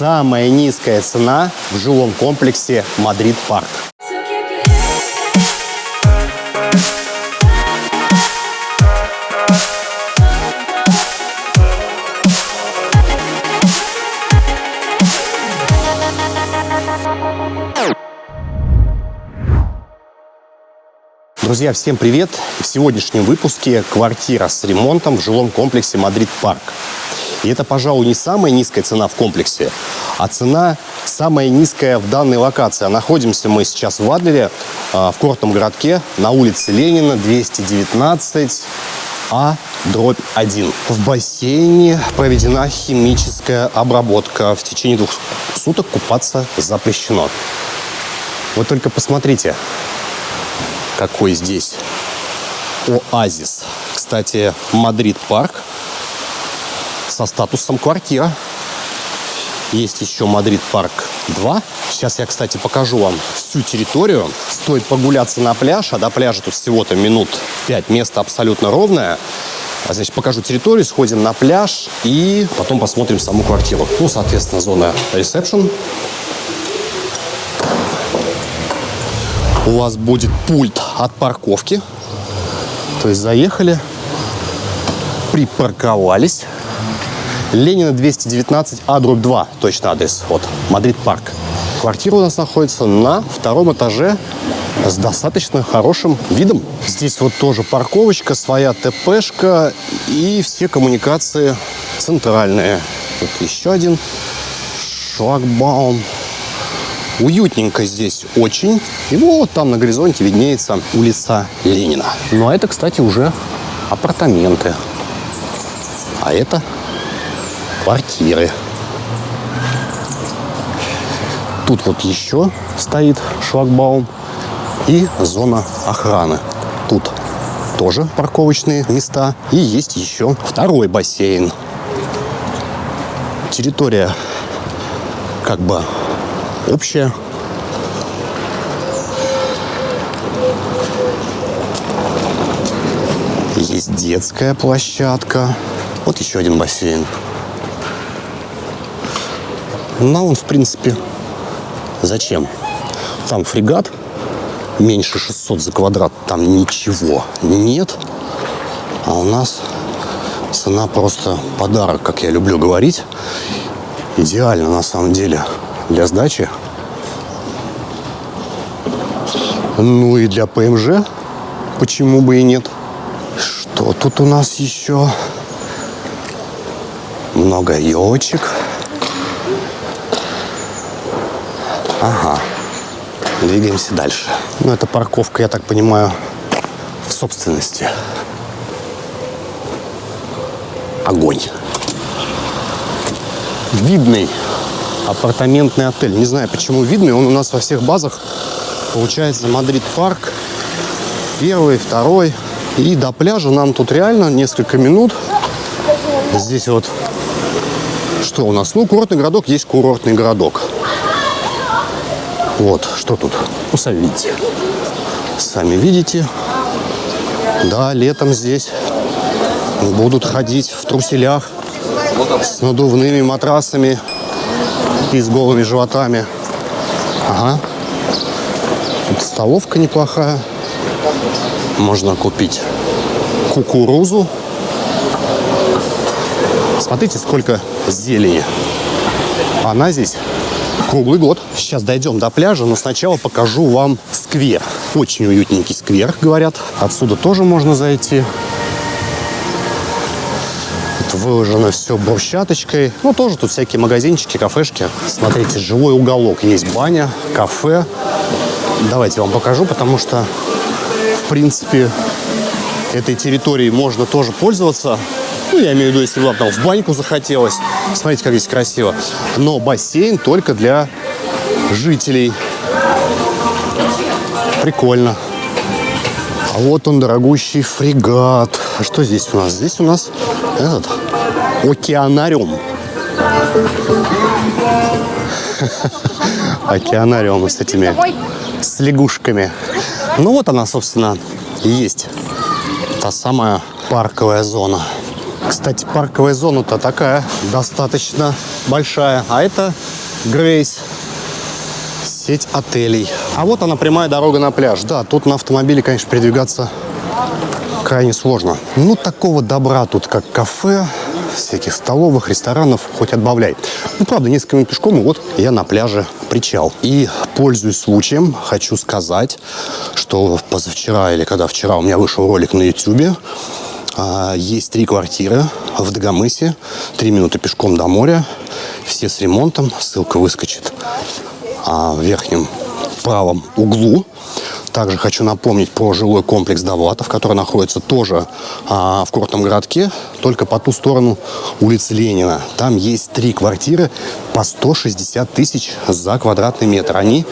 самая низкая цена в жилом комплексе «Мадрид Парк». Друзья, всем привет! В сегодняшнем выпуске квартира с ремонтом в жилом комплексе «Мадрид Парк». И это, пожалуй, не самая низкая цена в комплексе, а цена самая низкая в данной локации. Находимся мы сейчас в Адлере, а, в курортном городке, на улице Ленина, 219, а дробь 1. В бассейне проведена химическая обработка. В течение двух суток купаться запрещено. Вот только посмотрите, какой здесь оазис. Кстати, Мадрид парк со статусом квартира. Есть еще Мадрид парк 2. Сейчас я, кстати, покажу вам всю территорию. Стоит погуляться на пляж, а до пляжа тут всего-то минут 5. Место абсолютно ровное. А, значит, покажу территорию, сходим на пляж и потом посмотрим саму квартиру. Ну, соответственно, зона ресепшн. у вас будет пульт от парковки. То есть заехали, припарковались. Ленина 219, А, дробь 2, точно адрес. Вот, Мадрид парк. Квартира у нас находится на втором этаже с достаточно хорошим видом. Здесь вот тоже парковочка, своя ТПшка и все коммуникации центральные. Вот еще один шлагбаум Уютненько здесь очень. И вот там на горизонте виднеется улица Ленина. Ну а это, кстати, уже апартаменты. А это квартиры. Тут вот еще стоит шлагбаум и зона охраны. Тут тоже парковочные места. И есть еще второй бассейн. Территория как бы общая. Есть детская площадка. Вот еще один бассейн. Ну, он, в принципе, зачем? Там фрегат, меньше 600 за квадрат, там ничего нет. А у нас цена просто подарок, как я люблю говорить. Идеально, на самом деле для сдачи. Ну и для ПМЖ почему бы и нет. Что тут у нас еще? Много елочек. Ага. Двигаемся дальше. Ну, это парковка, я так понимаю, в собственности. Огонь. Видный апартаментный отель. Не знаю, почему видный. Он у нас во всех базах. Получается, Мадрид парк. Первый, второй. И до пляжа нам тут реально несколько минут. Здесь вот что у нас? Ну, курортный городок есть курортный городок. Вот, что тут? Ну, сами видите. Сами видите. Да, летом здесь будут ходить в труселях с надувными матрасами и с голыми животами. Ага. Тут столовка неплохая. Можно купить кукурузу. Смотрите, сколько зелени. Она здесь круглый год. Сейчас дойдем до пляжа, но сначала покажу вам сквер. Очень уютненький сквер, говорят. Отсюда тоже можно зайти выложено все брусчаточкой. Ну, тоже тут всякие магазинчики, кафешки. Смотрите, живой уголок. Есть баня, кафе. Давайте вам покажу, потому что, в принципе, этой территорией можно тоже пользоваться. Ну, я имею в виду, если вам там в баньку захотелось. Смотрите, как здесь красиво. Но бассейн только для жителей. Прикольно. А вот он, дорогущий фрегат. А что здесь у нас? Здесь у нас этот океанариум. Океанариум с этими с лягушками. Ну вот она, собственно, и есть та самая парковая зона. Кстати, парковая зона-то такая достаточно большая. А это Грейс. Сеть отелей. А вот она, прямая дорога на пляж. Да, тут на автомобиле, конечно, передвигаться крайне сложно. Ну, такого добра тут, как кафе, всяких столовых, ресторанов, хоть отбавляй. Ну, правда, несколько минут пешком, и вот я на пляже причал. И, пользуясь случаем, хочу сказать, что позавчера или когда вчера у меня вышел ролик на YouTube, есть три квартиры в Дагомысе, три минуты пешком до моря, все с ремонтом, ссылка выскочит а, в верхнем правом углу. Также хочу напомнить про жилой комплекс Довлатов, который находится тоже а, в курортном городке, только по ту сторону улицы Ленина. Там есть три квартиры по 160 тысяч за квадратный метр. Они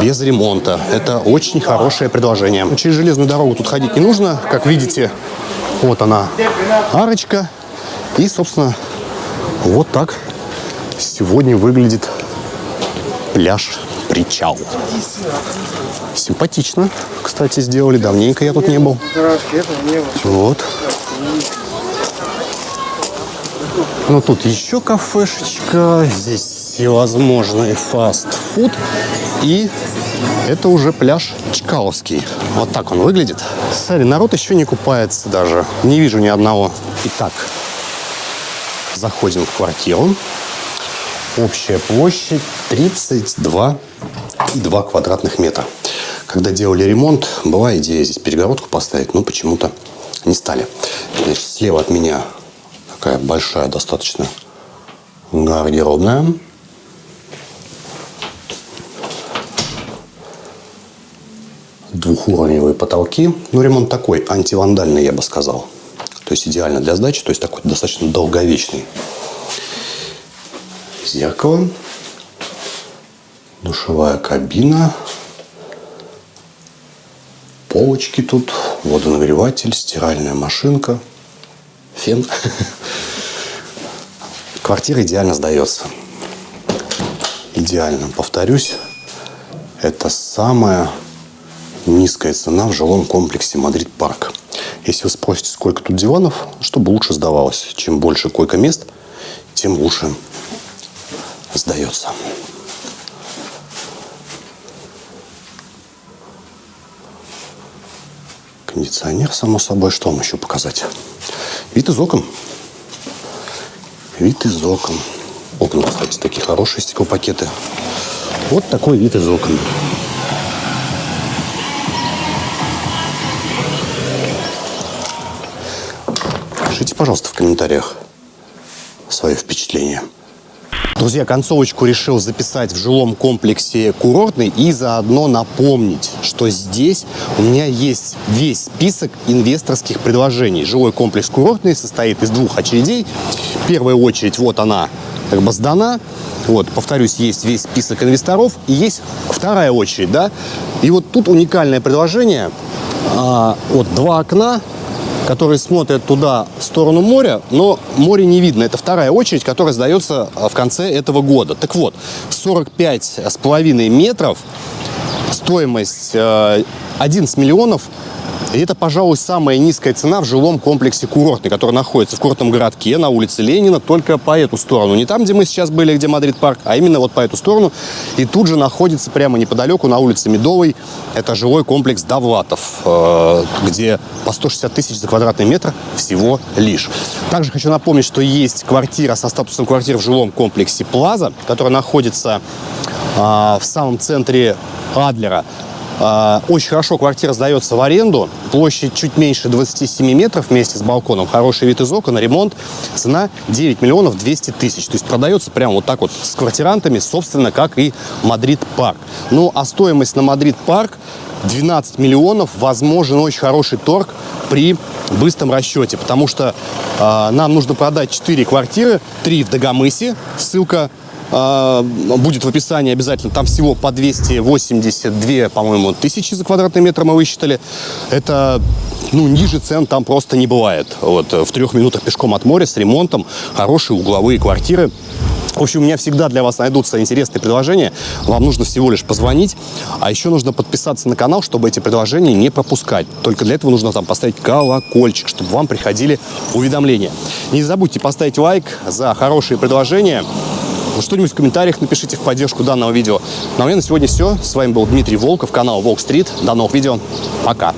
без ремонта. Это очень хорошее предложение. Через железную дорогу тут ходить не нужно. Как видите, вот она арочка. И, собственно, вот так сегодня выглядит пляж причал. Симпатично, кстати, сделали. Давненько я тут не был. Вот. Ну, тут еще кафешечка. Здесь всевозможный фастфуд. И это уже пляж Чкаловский. Вот так он выглядит. Смотри, народ еще не купается даже. Не вижу ни одного. Итак, заходим в квартиру. Общая площадь 32 и 2 квадратных метра. Когда делали ремонт, была идея здесь перегородку поставить, но почему-то не стали. Значит, слева от меня такая большая достаточно гардеробная. Двухуровневые потолки. Ну, ремонт такой, антивандальный, я бы сказал. То есть идеально для сдачи, то есть такой достаточно долговечный. Зеркало душевая кабина, полочки тут, водонагреватель, стиральная машинка, фен. Квартира идеально сдается. Идеально. Повторюсь, это самая низкая цена в жилом комплексе Мадрид Парк. Если вы спросите, сколько тут диванов, чтобы лучше сдавалось. Чем больше койко-мест, тем лучше сдается. Кондиционер, само собой. Что вам еще показать? Вид из окон. Вид из окон. Окна, кстати, такие хорошие стеклопакеты. Вот такой вид из окон. Пишите, пожалуйста, в комментариях свое впечатление. Друзья, концовочку решил записать в жилом комплексе курортный и заодно напомнить, что здесь у меня есть весь список инвесторских предложений. Жилой комплекс курортный состоит из двух очередей. Первая очередь, вот она, как бы сдана. Вот, повторюсь, есть весь список инвесторов и есть вторая очередь, да. И вот тут уникальное предложение. А, вот два окна, которые смотрят туда, в сторону моря, но море не видно. Это вторая очередь, которая сдается а, в конце этого года. Так вот, 45 с половиной метров, стоимость 11 э, миллионов и это, пожалуй, самая низкая цена в жилом комплексе курортный, который находится в курортном городке на улице Ленина, только по эту сторону. Не там, где мы сейчас были, где Мадрид парк, а именно вот по эту сторону. И тут же находится прямо неподалеку на улице Медовой, это жилой комплекс Довлатов, э, где по 160 тысяч за квадратный метр всего лишь. Также хочу напомнить, что есть квартира со статусом квартиры в жилом комплексе Плаза, которая находится э, в самом центре Адлера. А, очень хорошо квартира сдается в аренду. Площадь чуть меньше 27 метров вместе с балконом. Хороший вид из окон, ремонт. Цена 9 миллионов 200 тысяч. То есть продается прямо вот так вот с квартирантами, собственно, как и Мадрид Парк. Ну, а стоимость на Мадрид Парк 12 миллионов. Возможен очень хороший торг при быстром расчете, потому что э, нам нужно продать 4 квартиры, 3 в Дагомысе. Ссылка будет в описании обязательно. Там всего по 282, по-моему, тысячи за квадратный метр мы высчитали. Это, ну, ниже цен там просто не бывает. Вот, в трех минутах пешком от моря с ремонтом, хорошие угловые квартиры. В общем, у меня всегда для вас найдутся интересные предложения. Вам нужно всего лишь позвонить, а еще нужно подписаться на канал, чтобы эти предложения не пропускать. Только для этого нужно там поставить колокольчик, чтобы вам приходили уведомления. Не забудьте поставить лайк за хорошие предложения. Что-нибудь в комментариях напишите в поддержку данного видео. Ну а у меня на сегодня все. С вами был Дмитрий Волков, канал Волк Стрит. До новых видео. Пока.